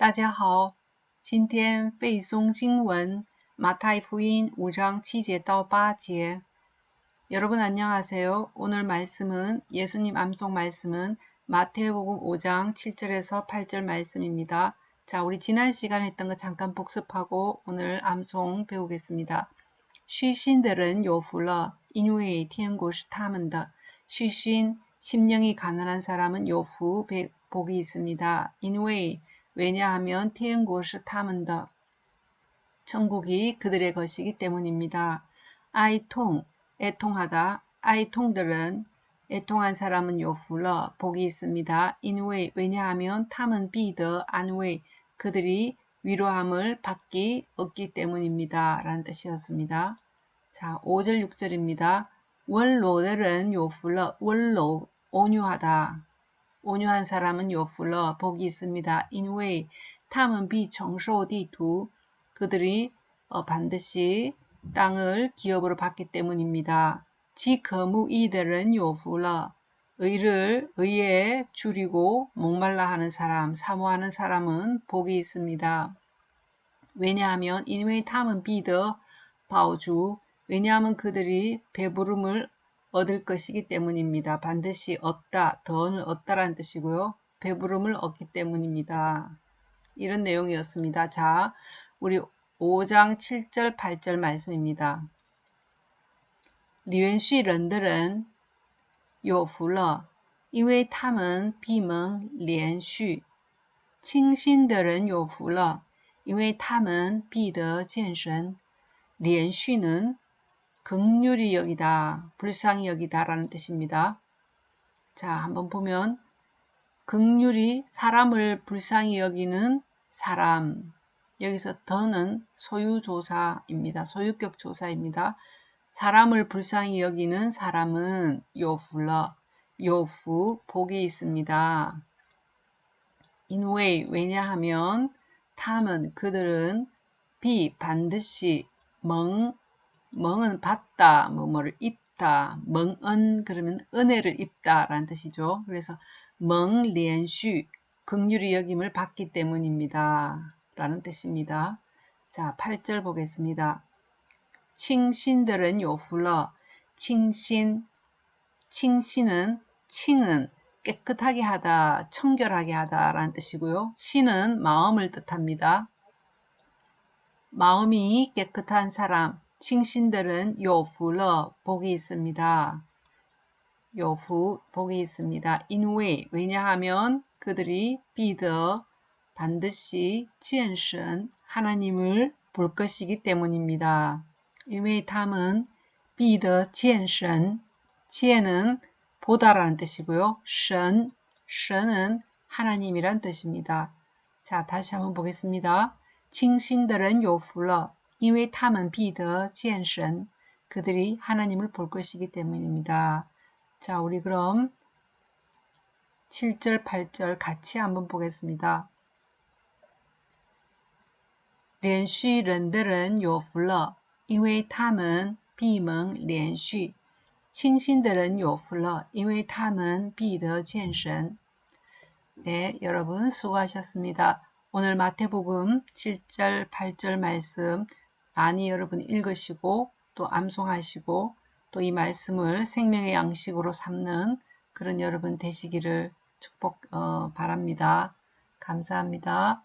大家好，今天背诵经文马太福音 5장 7제 到 8제. 여러분 안녕하세요. 오늘 말씀은 예수님 암송 말씀은 마태복음 5장 7절에서 8절 말씀입니다. 자, 우리 지난 시간 했던 거 잠깐 복습하고 오늘 암송 배우겠습니다. 쉬신들은 요후러 인외의天国是 他们的. 쉬신 심령이 가난한 사람은 요후 복이 있습니다. 인외 왜냐하면 태행고시 타문더 천국이 그들의 것이기 때문입니다. 아이통 애통하다 아이통들은 애통한 사람은 요풀러 복이 있습니다. 인웨이 왜냐하면 탐은 비더 안웨이 그들이 위로함을 받기 얻기 때문입니다. 라는 뜻이었습니다. 자, 5절 6절입니다. 원로들은 요풀러 원로 온유하다. 온유한 사람은 요풀러 복이 있습니다. 인웨이 탐은 비청소디두 그들이 어, 반드시 땅을 기업으로 받기 때문입니다. 지거무 이들은 요풀러 의를 의에 줄이고 목말라 하는 사람, 사모하는 사람은 복이 있습니다. 왜냐하면 인웨이 탐은 비더 바오주 왜냐하면 그들이 배부름을 얻을 것이기 때문입니다. 반드시 얻다, 더는 얻다라는 뜻이고요. 배부름을 얻기 때문입니다. 이런 내용이었습니다. 자, 우리 5장 7절 8절 말씀입니다. 连续人的人 有福了，因为他们闭门连续。清心的人有福了，因为他们必得见神。连续는 극률이 여기다, 불쌍히 여기다 라는 뜻입니다. 자, 한번 보면 극률이 사람을 불쌍히 여기는 사람 여기서 더는 소유조사입니다. 소유격 조사입니다. 사람을 불쌍히 여기는 사람은 요후러, 요후, 복이 있습니다. 인웨이, 왜냐하면 탐은 그들은 비, 반드시 멍, 멍은 받다, 뭐 뭐를 입다, 멍은 그러면 은혜를 입다 라는 뜻이죠. 그래서 멍连续 극률이 여김을 받기 때문입니다. 라는 뜻입니다. 자, 8절 보겠습니다. 칭신들은 요훌러 칭신 칭신은 칭은 깨끗하게 하다, 청결하게 하다 라는 뜻이고요. 신은 마음을 뜻합니다. 마음이 깨끗한 사람, 칭신들은 요후러 복이 있습니다. 요후 복이 있습니다. 인웨 왜냐하면 그들이 비더 반드시 지엔신 하나님을 볼 것이기 때문입니다. 인웨 탐은 비더 지엔신 지엔은 보다라는 뜻이고요. 신, 신은 하나님이란 뜻입니다. 자, 다시 한번 보겠습니다. 칭신들은 요후러 因为他们必得见神 그들이 하나님을 볼 것이기 때문입니다. 자, 우리 그럼 7절, 8절 같이 한번 보겠습니다. 连续人的人有福了，因为他们闭门连续。清心的人有福了，因为他们必得见神。 네, 여러분 수고하셨습니다. 오늘 마태복음 7절, 8절 말씀 많이 여러분 읽으시고 또 암송하시고 또 이 말씀을 생명의 양식으로 삼는 그런 여러분 되시기를 축복 어, 바랍니다. 감사합니다.